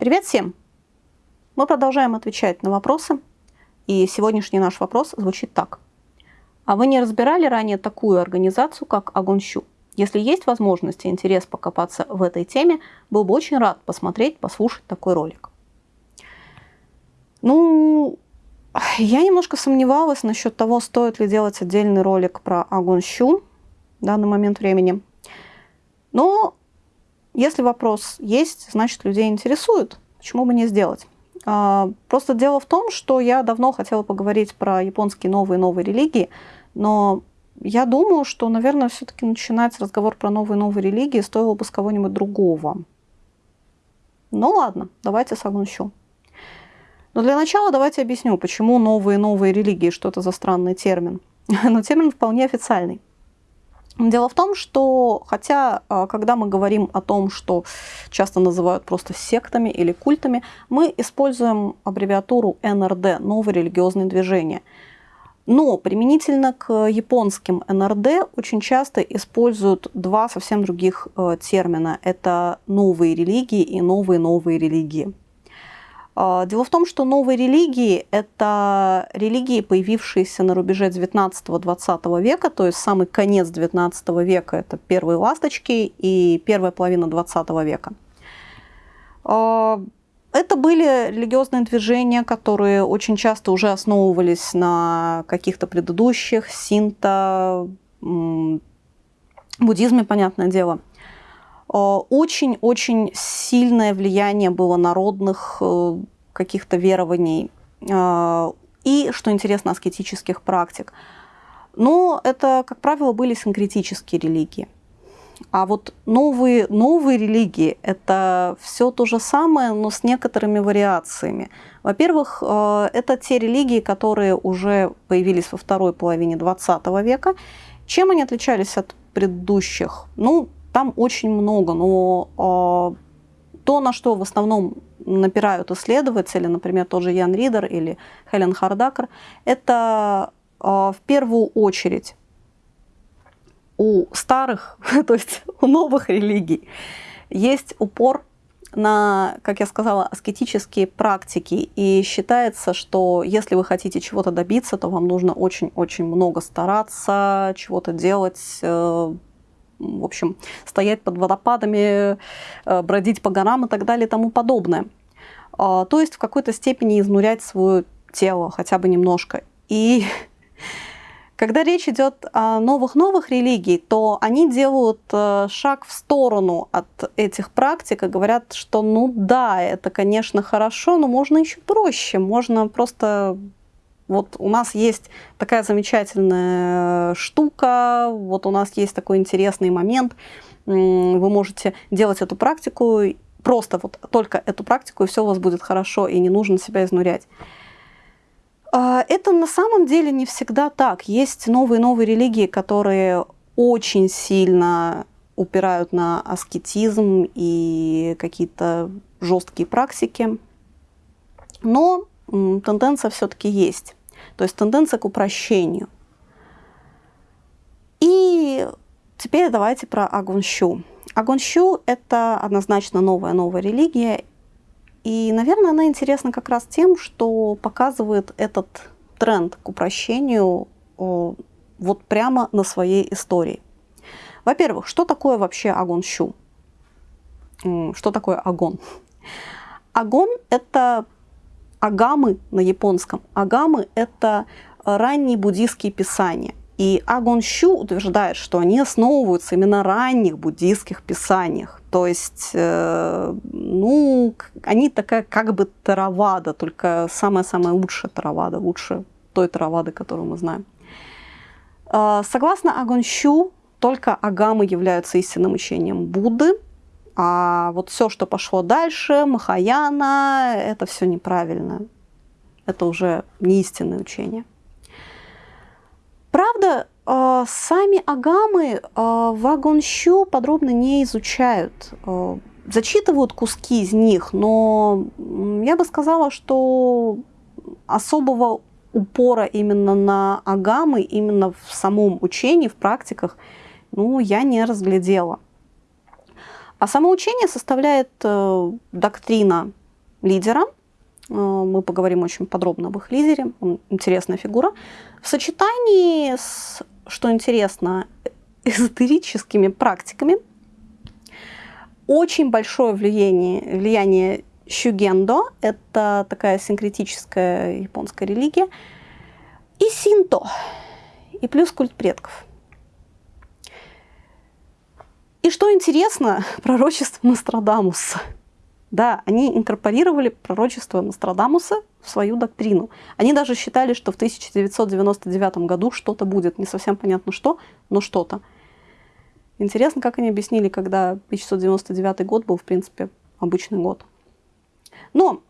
Привет всем! Мы продолжаем отвечать на вопросы, и сегодняшний наш вопрос звучит так. А вы не разбирали ранее такую организацию, как Агонщу? Если есть возможность и интерес покопаться в этой теме, был бы очень рад посмотреть, послушать такой ролик. Ну, я немножко сомневалась насчет того, стоит ли делать отдельный ролик про Агонщу в данный момент времени. Но если вопрос есть, значит, людей интересует. Почему бы не сделать? А, просто дело в том, что я давно хотела поговорить про японские новые-новые религии, но я думаю, что, наверное, все-таки начинать разговор про новые-новые религии стоило бы с кого-нибудь другого. Ну ладно, давайте Сагунщу. Но для начала давайте объясню, почему новые-новые религии, что это за странный термин. Но термин вполне официальный. Дело в том, что хотя, а, когда мы говорим о том, что часто называют просто сектами или культами, мы используем аббревиатуру НРД – новое религиозное движение. Но применительно к японским НРД очень часто используют два совсем других э, термина. Это новые религии и новые-новые религии. А, дело в том, что новые религии – это религии, появившиеся на рубеже 19-20 века, то есть самый конец 19 века – это первые ласточки и первая половина 20 века. А, это были религиозные движения, которые очень часто уже основывались на каких-то предыдущих, синто, буддизме, понятное дело – очень-очень сильное влияние было народных э, каких-то верований э, и, что интересно, аскетических практик. Но это, как правило, были синкретические религии. А вот новые, новые религии – это все то же самое, но с некоторыми вариациями. Во-первых, это те религии, которые уже появились во второй половине XX века. Чем они отличались от предыдущих? Ну, там очень много, но э, то, на что в основном напирают исследователи, например, тот же Ян Ридер или Хелен Хардакер, это э, в первую очередь у старых, то есть у новых религий, есть упор на, как я сказала, аскетические практики. И считается, что если вы хотите чего-то добиться, то вам нужно очень-очень много стараться, чего-то делать, э, в общем, стоять под водопадами, э, бродить по горам и так далее и тому подобное. А, то есть в какой-то степени изнурять свое тело хотя бы немножко. И когда речь идет о новых-новых религий, то они делают э, шаг в сторону от этих практик и говорят, что ну да, это, конечно, хорошо, но можно еще проще. Можно просто вот у нас есть такая замечательная штука, вот у нас есть такой интересный момент, вы можете делать эту практику, просто вот только эту практику, и все у вас будет хорошо, и не нужно себя изнурять. А, это на самом деле не всегда так. Есть новые-новые религии, которые очень сильно упирают на аскетизм и какие-то жесткие практики. Но тенденция все-таки есть. То есть тенденция к упрощению. И теперь давайте про Агунщу. Агунщу – это однозначно новая-новая религия. И, наверное, она интересна как раз тем, что показывает этот тренд к упрощению вот прямо на своей истории. Во-первых, что такое вообще Агонщу? Что такое Агон? Агон – это агамы на японском. Агамы – это ранние буддийские писания. И Агон Щу утверждает, что они основываются именно на ранних буддийских писаниях. То есть, э, ну, они такая как бы таравада, только самая-самая лучшая таравада, лучше той таравады, которую мы знаем. Э, согласно Агон Щу, только агамы являются истинным учением Будды, а вот все, что пошло дальше, Махаяна, это все неправильно. Это уже не истинное учение. Правда, э, сами агамы э, в Агонщу подробно не изучают. Э, зачитывают куски из них, но я бы сказала, что особого упора именно на агамы, именно в самом учении, в практиках, ну, я не разглядела. А самоучение составляет э, доктрина лидера. Э, мы поговорим очень подробно об их лидере. Он интересная фигура. В сочетании с, что интересно, эзотерическими практиками очень большое влияние, влияние Щугендо, это такая синкретическая японская религия, и синто, и плюс культ предков. И что интересно, пророчество Нострадамуса. Да, они инкорпорировали пророчество Нострадамуса в свою доктрину. Они даже считали, что в 1999 году что-то будет. Не совсем понятно что, но что-то. Интересно, как они объяснили, когда 1999 год был, в принципе, обычный год. Но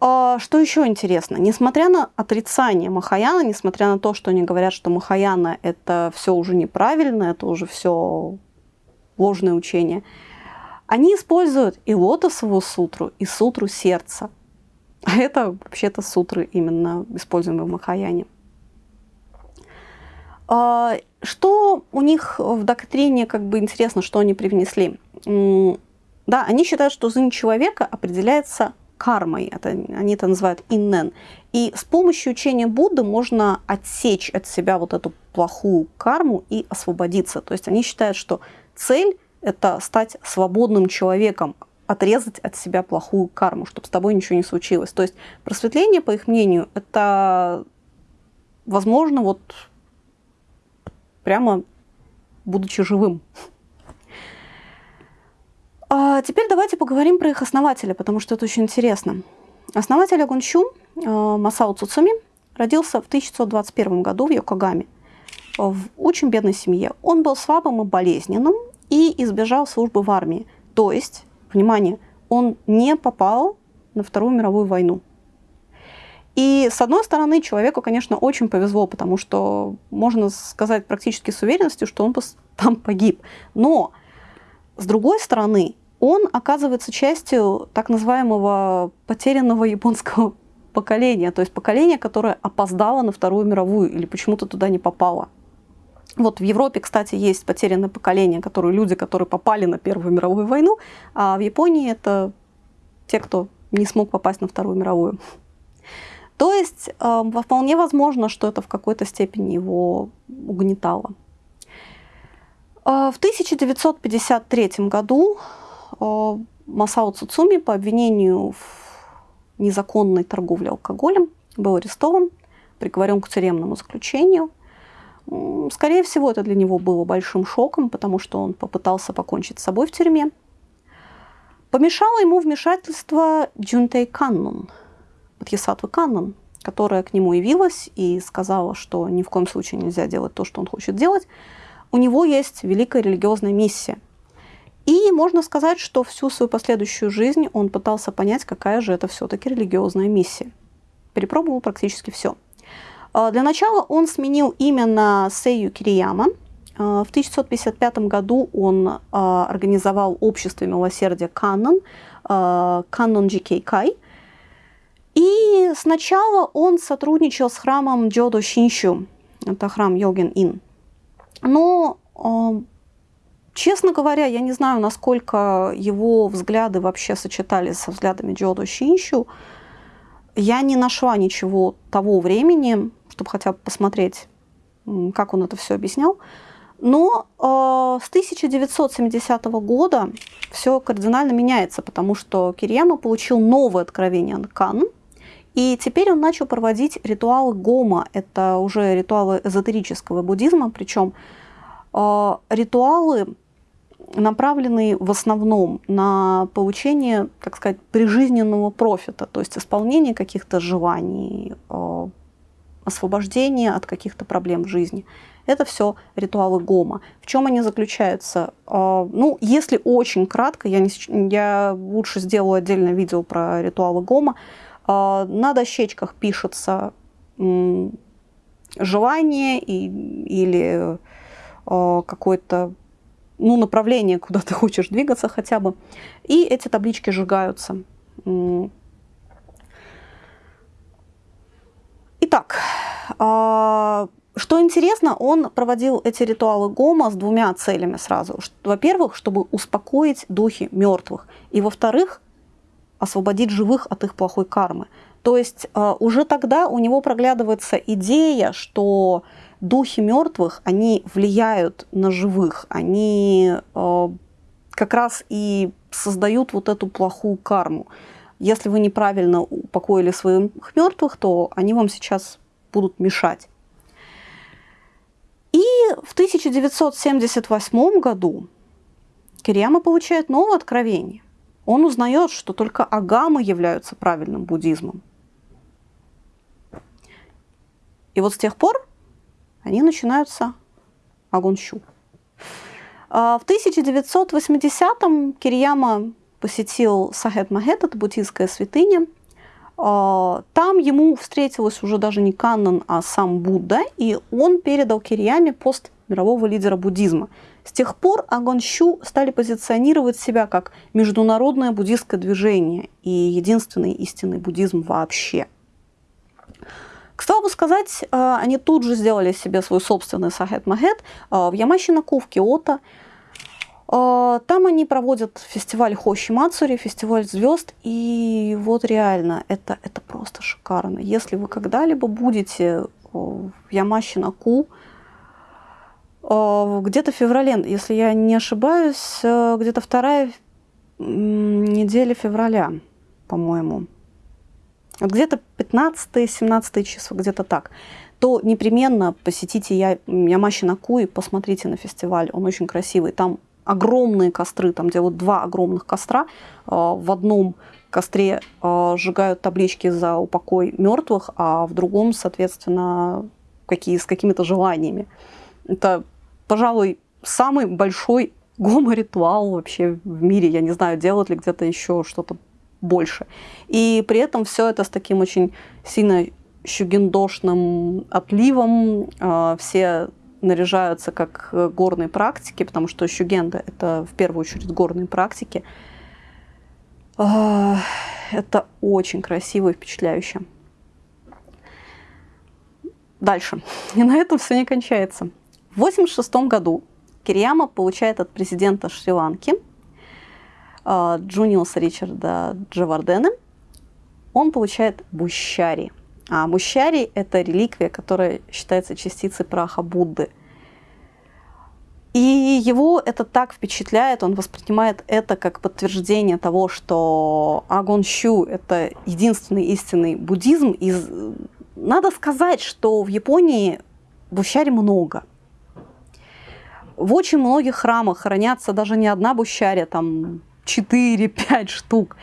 а, что еще интересно? Несмотря на отрицание Махаяна, несмотря на то, что они говорят, что Махаяна это все уже неправильно, это уже все ложное учение, они используют и лотосовую сутру, и сутру сердца. А это вообще-то сутры именно используемые в Махаяне. А, что у них в доктрине, как бы интересно, что они привнесли? Да, они считают, что жизнь человека определяется кармой, это, они это называют иннен. И с помощью учения Будды можно отсечь от себя вот эту плохую карму и освободиться. То есть они считают, что цель – это стать свободным человеком, отрезать от себя плохую карму, чтобы с тобой ничего не случилось. То есть просветление, по их мнению, это возможно вот прямо будучи живым. А теперь давайте поговорим про их основателя, потому что это очень интересно. Основатель Агунчу э, Масао Цуцуми родился в 1921 году в Йокогаме в очень бедной семье. Он был слабым и болезненным и избежал службы в армии. То есть, внимание, он не попал на Вторую мировую войну. И с одной стороны, человеку, конечно, очень повезло, потому что можно сказать практически с уверенностью, что он там погиб. Но с другой стороны, он оказывается частью так называемого потерянного японского поколения, то есть поколения, которое опоздало на Вторую мировую или почему-то туда не попало. Вот в Европе, кстати, есть потерянное поколение, которые люди, которые попали на Первую мировую войну, а в Японии это те, кто не смог попасть на Вторую мировую. То есть э, вполне возможно, что это в какой-то степени его угнетало. Э, в 1953 году э, Масао Цуцуми по обвинению в незаконной торговле алкоголем был арестован, приговорен к тюремному заключению. Скорее всего, это для него было большим шоком, потому что он попытался покончить с собой в тюрьме. Помешало ему вмешательство Джунтей Каннун – Бодхисаттвы Каннон, которая к нему явилась и сказала, что ни в коем случае нельзя делать то, что он хочет делать, у него есть великая религиозная миссия. И можно сказать, что всю свою последующую жизнь он пытался понять, какая же это все-таки религиозная миссия. Перепробовал практически все. А, для начала он сменил имя на Сейю Кирияма. А, в 1955 году он а, организовал общество милосердия Каннон, Каннон Джикей Кай, и сначала он сотрудничал с храмом Джодо Шинщу, это храм Йоген Ин. Но, честно говоря, я не знаю, насколько его взгляды вообще сочетались со взглядами Джодо Шинщу. Я не нашла ничего того времени, чтобы хотя бы посмотреть, как он это все объяснял. Но э, с 1970 года все кардинально меняется, потому что Кирияма получил новое откровение от Кан, и теперь он начал проводить ритуалы гома. Это уже ритуалы эзотерического буддизма, причем э, ритуалы направленные в основном на получение, так сказать, прижизненного профита, то есть исполнение каких-то желаний, э, освобождение от каких-то проблем в жизни. Это все ритуалы гома. В чем они заключаются? Э, ну, если очень кратко, я, не, я лучше сделаю отдельное видео про ритуалы гома. А, на дощечках пишется желание и, или какое-то ну, направление, куда ты хочешь двигаться хотя бы. И эти таблички сжигаются. Итак, а, что интересно, он проводил эти ритуалы Гома с двумя целями сразу. Во-первых, чтобы успокоить духи мертвых. И во-вторых, освободить живых от их плохой кармы. То есть э, уже тогда у него проглядывается идея, что духи мертвых, они влияют на живых, они э, как раз и создают вот эту плохую карму. Если вы неправильно упокоили своих мертвых, то они вам сейчас будут мешать. И в 1978 году Кирияма получает новое откровение. Он узнает, что только агамы являются правильным буддизмом. И вот с тех пор они начинаются агунщу. А, в 1980-м Кирияма посетил Сахет Махет, это буддийская святыня. А, там ему встретилась уже даже не Каннан, а сам Будда, и он передал Кирияме пост мирового лидера буддизма. С тех пор Агонщу стали позиционировать себя как международное буддийское движение и единственный истинный буддизм вообще. К слову сказать, а, они тут же сделали себе свой собственный Сахет Махет в Ямащинаку, в Киото. А, там они проводят фестиваль Хоши Мацури, фестиваль звезд, и вот реально, это, это просто шикарно. Если вы когда-либо будете в Ямащинаку, где-то в феврале, если я не ошибаюсь, э, где-то вторая неделя февраля, по-моему, где-то 15-17 число, где-то так, то непременно посетите Ямащинаку и посмотрите на фестиваль. Он очень красивый. Там огромные костры, там где вот два огромных костра, а, в одном костре а, сжигают таблички за упокой мертвых, а в другом, соответственно, какие, с какими-то желаниями. Это, пожалуй, самый большой гомо-ритуал вообще в мире. Я не знаю, делают ли где-то еще что-то больше. И при этом все это с таким очень сильно щугендошным отливом. А, все наряжаются как э, горные практики, потому что щугенда – это в первую очередь горные практики. А, это очень красиво и впечатляюще. Дальше. И на этом все не кончается. В 1986 году Кирияма получает от президента Шри-Ланки Джуниуса Ричарда Джавардена, он получает бущари – а мущари – это реликвия, которая считается частицей праха Будды. И его это так впечатляет, он воспринимает это как подтверждение того, что Агон Щу – это единственный истинный буддизм. И надо сказать, что в Японии бущари много. В очень многих храмах хранятся даже не одна бущаря, там 4-5 штук.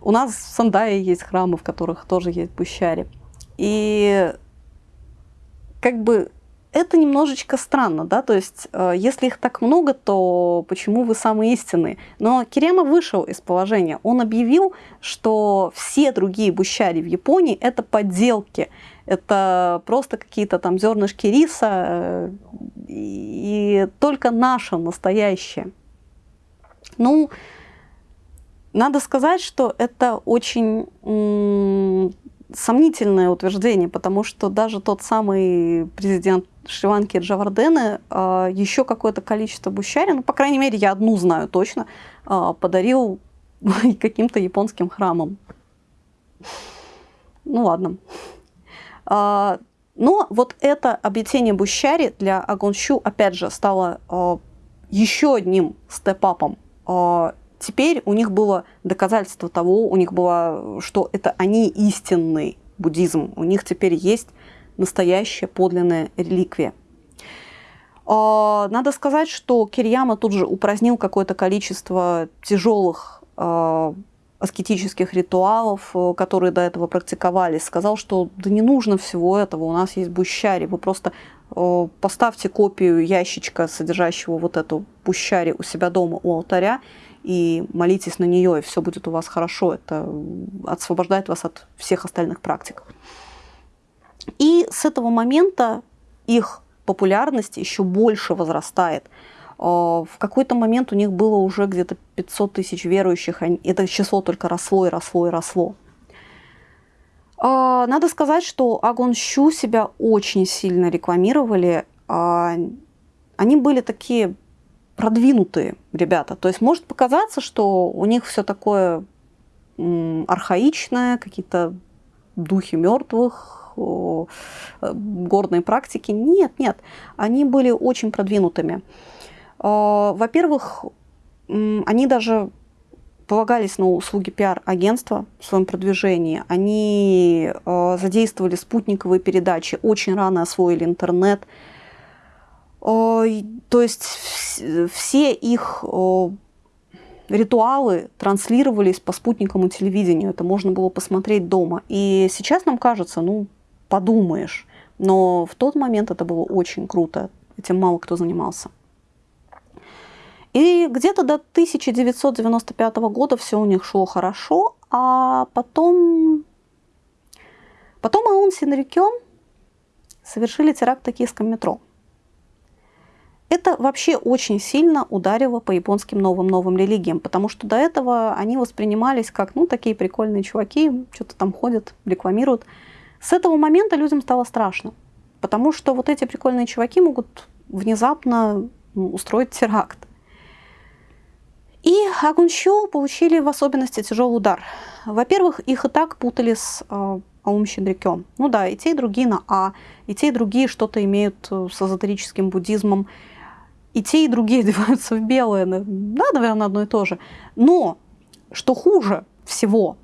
У нас в Сандае есть храмы, в которых тоже есть бущари. И как бы это немножечко странно, да, то есть э, если их так много, то почему вы самые истинные? Но Кирема вышел из положения, он объявил, что все другие бущари в Японии это подделки, это просто какие-то там зернышки риса, э, и только наше настоящее. Ну, надо сказать, что это очень сомнительное утверждение, потому что даже тот самый президент Шри-Ланки Джавардены э, еще какое-то количество бущари, ну, по крайней мере, я одну знаю точно, э, подарил каким-то японским храмам. Ну ладно. Э, но вот это обретение бущари для Агонщу, опять же, стало еще одним степапом теперь у них было доказательство того, у них было, что это они истинный буддизм. У них теперь есть настоящая подлинная реликвия. А, надо сказать, что Кирьяма тут же упразднил какое-то количество тяжелых а, аскетических ритуалов, э, которые до этого практиковались. Сказал, что да не нужно всего этого, у нас есть бущари, вы просто э, поставьте копию ящичка, содержащего вот эту бущари у себя дома у алтаря, и молитесь на нее, и все будет у вас хорошо. Это освобождает вас от всех остальных практик. И с этого момента их популярность еще больше возрастает. А, в какой-то момент у них было уже где-то 500 тысяч верующих, это число только росло и росло и росло. А, надо сказать, что Агон Щу себя очень сильно рекламировали. А, они были такие продвинутые ребята. То есть может показаться, что у них все такое архаичное, какие-то духи мертвых, горные практики. Нет, нет, они были очень продвинутыми. Во-первых, они даже полагались на услуги пиар-агентства в своем продвижении. Они э, задействовали спутниковые передачи, очень рано освоили интернет. Э, то есть все их ритуалы транслировались по спутниковому телевидению. Это можно было посмотреть дома. И сейчас нам кажется, ну, подумаешь. Но в тот момент это было очень круто. Этим мало кто занимался. И где-то до 1995 года все у них шло хорошо, а потом, потом Аун Синрикё совершили теракт в токийском метро. Это вообще очень сильно ударило по японским новым-новым религиям, потому что до этого они воспринимались как, ну, такие прикольные чуваки, что-то там ходят, рекламируют. С этого момента людям стало страшно, потому что вот эти прикольные чуваки могут внезапно устроить теракт. И Агунщу получили в особенности тяжелый удар. Во-первых, их и так путали с э, Аум Щедрякем. Ну да, и те, и другие на А, и те, и другие что-то имеют э, с эзотерическим буддизмом, и те, и другие одеваются в белое. Да, наверное, одно и то же. Но, что хуже всего,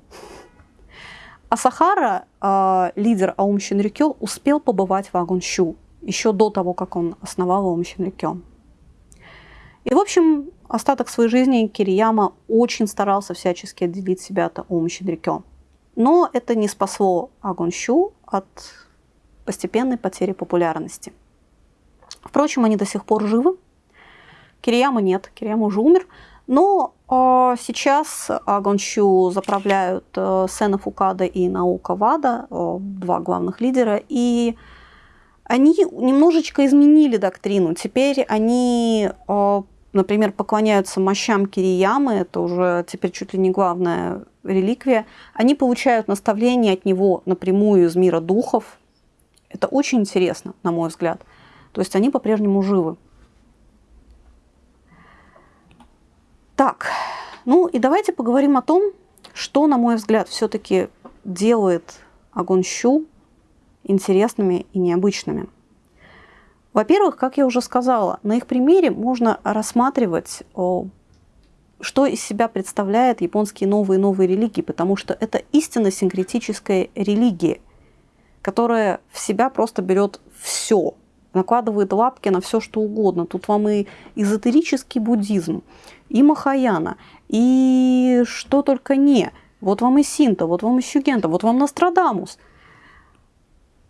Асахара, э, лидер Аум Щенрикё, успел побывать в Агунщу еще до того, как он основал Аум Щенрикё. И, в общем, остаток своей жизни Кирияма очень старался всячески отделить себя от Ом Щедрикё. Но это не спасло Агонщу от постепенной потери популярности. Впрочем, они до сих пор живы. Кирияма нет, Кирияма уже умер. Но э, сейчас Агонщу заправляют э, Сена Фукада и Наука Вада, э, два главных лидера, и они немножечко изменили доктрину. Теперь они э, например, поклоняются мощам Кириямы, это уже теперь чуть ли не главная реликвия, они получают наставления от него напрямую из мира духов. Это очень интересно, на мой взгляд. То есть они по-прежнему живы. Так, ну и давайте поговорим о том, что, на мой взгляд, все-таки делает Агонщу интересными и необычными. Во-первых, как я уже сказала, на их примере можно рассматривать, что из себя представляют японские новые и новые религии, потому что это истинно синкретическая религия, которая в себя просто берет все, накладывает лапки на все, что угодно. Тут вам и эзотерический буддизм, и Махаяна, и что только не. Вот вам и Синта, вот вам и Щугента, вот вам Нострадамус –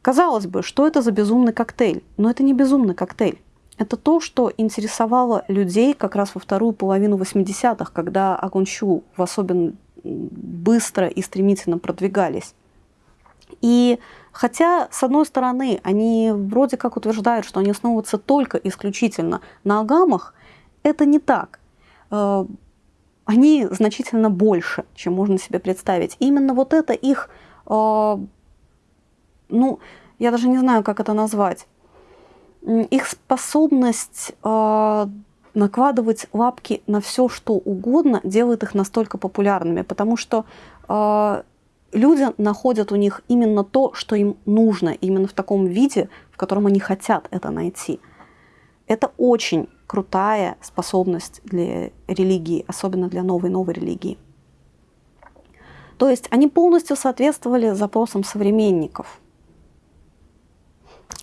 Казалось бы, что это за безумный коктейль? Но это не безумный коктейль. Это то, что интересовало людей как раз во вторую половину 80-х, когда Агунчу в особенно быстро и стремительно продвигались. И хотя, с одной стороны, они вроде как утверждают, что они основываются только исключительно на агамах, это не так. Э, они значительно больше, чем можно себе представить. И именно вот это их э, ну, я даже не знаю, как это назвать, их способность э, накладывать лапки на все, что угодно, делает их настолько популярными, потому что э, люди находят у них именно то, что им нужно, именно в таком виде, в котором они хотят это найти. Это очень крутая способность для религии, особенно для новой-новой религии. То есть они полностью соответствовали запросам современников –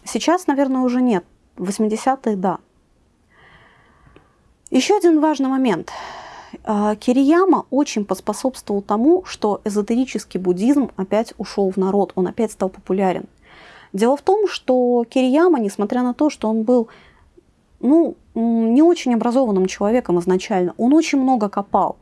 Сейчас, наверное, уже нет. В 80-е – да. Еще один важный момент. А, Кирияма очень поспособствовал тому, что эзотерический буддизм опять ушел в народ, он опять стал популярен. Дело в том, что Кирияма, несмотря на то, что он был ну, не очень образованным человеком изначально, он очень много копал.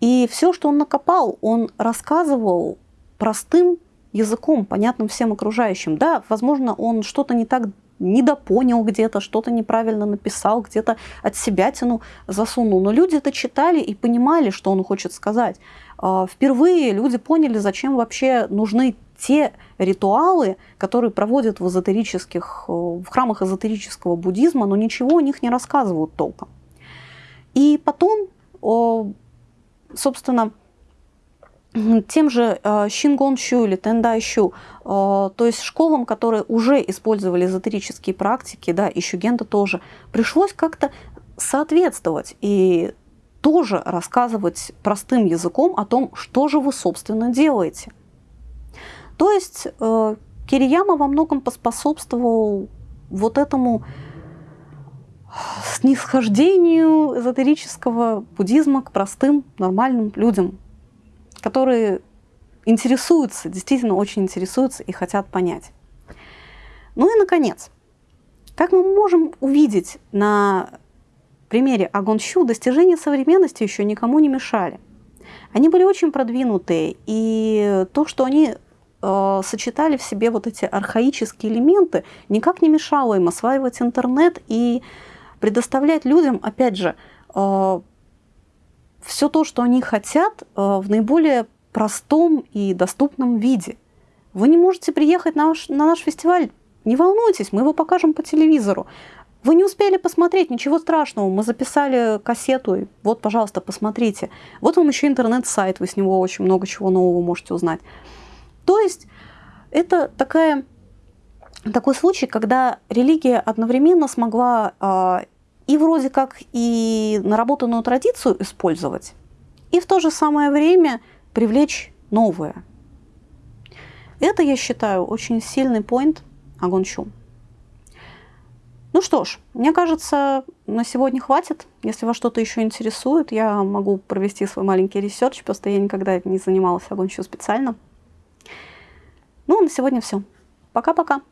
И все, что он накопал, он рассказывал простым языком, понятным всем окружающим. Да, возможно, он что-то не так недопонял где-то, что-то неправильно написал, где-то от себя тяну засунул. Но люди это читали и понимали, что он хочет сказать. А, впервые люди поняли, зачем вообще нужны те ритуалы, которые проводят в эзотерических, э, в храмах эзотерического буддизма, но ничего о них не рассказывают толком. И потом, собственно, тем же э, Щу или Тендайщу, э, то есть школам, которые уже использовали эзотерические практики, да, и Щугенда тоже, пришлось как-то соответствовать и тоже рассказывать простым языком о том, что же вы, собственно, делаете. То есть э, Кирияма во многом поспособствовал вот этому снисхождению эзотерического буддизма к простым, нормальным людям, которые интересуются, действительно очень интересуются и хотят понять. Ну и, наконец, как мы можем увидеть на примере Агонщу, достижения современности еще никому не мешали. Они были очень продвинутые, и то, что они э, сочетали в себе вот эти архаические элементы, никак не мешало им осваивать интернет и предоставлять людям, опять же, э, все то, что они хотят, э, в наиболее простом и доступном виде. Вы не можете приехать на наш, на наш фестиваль, не волнуйтесь, мы его покажем по телевизору. Вы не успели посмотреть, ничего страшного, мы записали кассету, и вот, пожалуйста, посмотрите. Вот вам еще интернет-сайт, вы с него очень много чего нового можете узнать. То есть это такая, такой случай, когда религия одновременно смогла а, и вроде как и наработанную традицию использовать, и в то же самое время привлечь новое. Это, я считаю, очень сильный point Агонсю. Ну что ж, мне кажется, на сегодня хватит. Если вас что-то еще интересует, я могу провести свой маленький research, просто я никогда не занималась Агонсю специально. Ну, на сегодня все. Пока-пока.